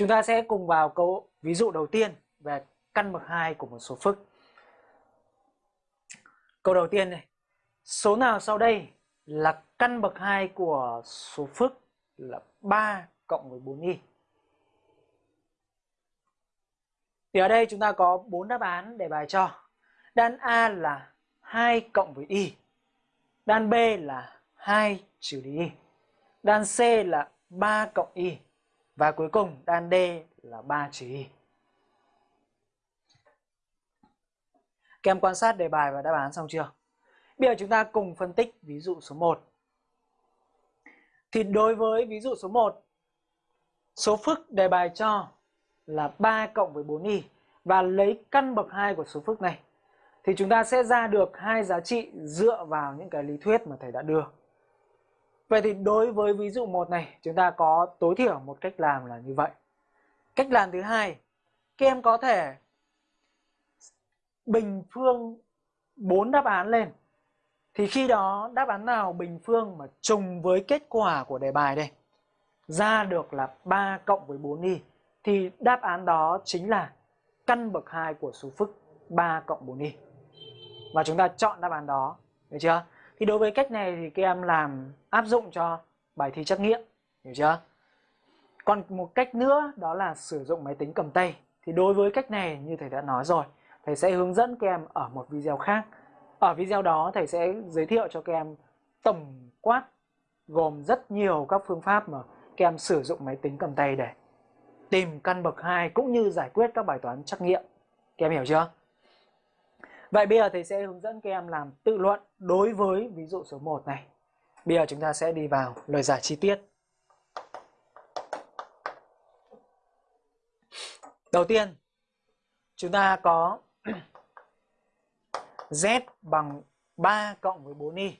Chúng ta sẽ cùng vào câu ví dụ đầu tiên về căn bậc 2 của một số phức. Câu đầu tiên này. Số nào sau đây là căn bậc 2 của số phức là 3 cộng với 4y? Thì ở đây chúng ta có 4 đáp án để bài cho. Đan A là 2 cộng với y. Đan B là 2 trừ đi y. Đan C là 3 cộng y. Và cuối cùng đan D là 3 trừ y. Các em quan sát đề bài và đáp án xong chưa? Bây giờ chúng ta cùng phân tích ví dụ số 1. Thì đối với ví dụ số 1, số phức đề bài cho là 3 cộng với 4y và lấy căn bậc 2 của số phức này thì chúng ta sẽ ra được hai giá trị dựa vào những cái lý thuyết mà thầy đã đưa. Vậy thì đối với ví dụ 1 này chúng ta có tối thiểu một cách làm là như vậy. Cách làm thứ hai, các em có thể bình phương 4 đáp án lên. Thì khi đó đáp án nào bình phương mà trùng với kết quả của đề bài đây ra được là 3 cộng với 4y thì đáp án đó chính là căn bậc 2 của số phức 3 cộng 4y. Và chúng ta chọn đáp án đó, được chưa? Thì đối với cách này thì các em làm áp dụng cho bài thi trắc nghiệm, hiểu chưa? Còn một cách nữa đó là sử dụng máy tính cầm tay. Thì đối với cách này như thầy đã nói rồi, thầy sẽ hướng dẫn các em ở một video khác. Ở video đó thầy sẽ giới thiệu cho các em tổng quát gồm rất nhiều các phương pháp mà các em sử dụng máy tính cầm tay để tìm căn bậc 2 cũng như giải quyết các bài toán trắc nghiệm. Các em hiểu chưa? Vậy bây giờ thầy sẽ hướng dẫn các em làm tự luận đối với ví dụ số 1 này. Bây giờ chúng ta sẽ đi vào lời giải chi tiết. Đầu tiên, chúng ta có Z bằng 3 cộng với 4y.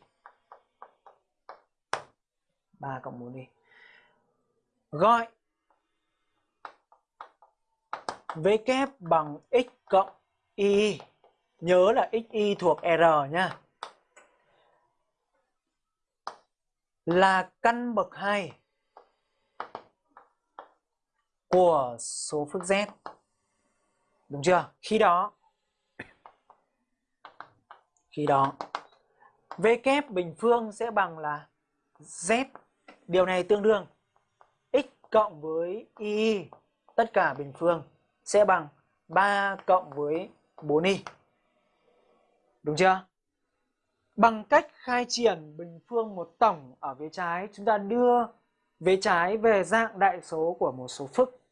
3 cộng 4y. Gọi V kép bằng x cộng y. Nhớ là xy thuộc R nha Là căn bậc 2 của số phức Z. Đúng chưa? Khi đó khi đó V kép bình phương sẽ bằng là Z. Điều này tương đương x cộng với y tất cả bình phương, sẽ bằng 3 cộng với 4y. Đúng chưa? Bằng cách khai triển bình phương một tổng ở vế trái, chúng ta đưa vế trái về dạng đại số của một số phức